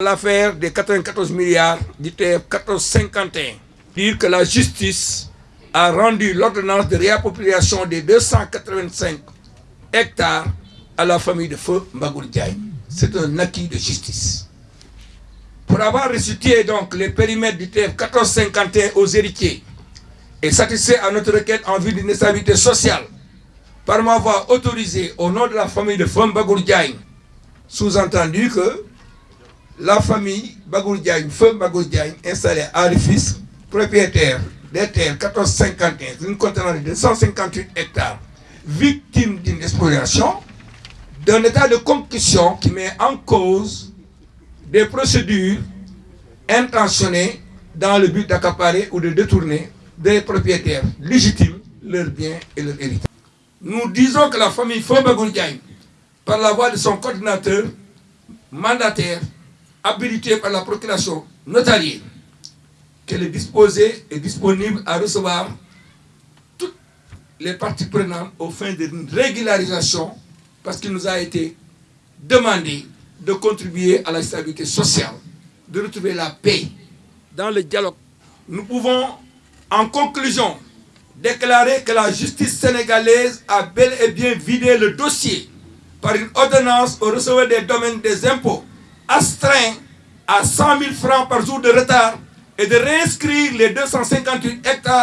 L'affaire des 94 milliards du TF 1451 dire que la justice a rendu l'ordonnance de réappropriation des 285 hectares à la famille de feu Mbagour C'est un acquis de justice. Pour avoir restitué donc les périmètres du TF 1451 aux héritiers et satisfait à notre requête en vue d'une stabilité sociale, par m'avoir autorisé au nom de la famille de feu Mbagour sous-entendu que la famille Bagour Diagne, feu installée à Rifis, propriétaire des terres 1451, d'une contenant de 258 hectares, victime d'une exploitation, d'un état de concussion qui met en cause des procédures intentionnées dans le but d'accaparer ou de détourner des propriétaires légitimes leurs biens et leurs héritages. Nous disons que la famille Feu Bagour Diagne, par la voix de son coordinateur mandataire, habilité par la procuration notariée, qu'elle est disposée et disponible à recevoir toutes les parties prenantes au fin d'une régularisation parce qu'il nous a été demandé de contribuer à la stabilité sociale, de retrouver la paix dans le dialogue. Nous pouvons, en conclusion, déclarer que la justice sénégalaise a bel et bien vidé le dossier par une ordonnance au recevoir des domaines des impôts à 100 000 francs par jour de retard et de réinscrire les 258 hectares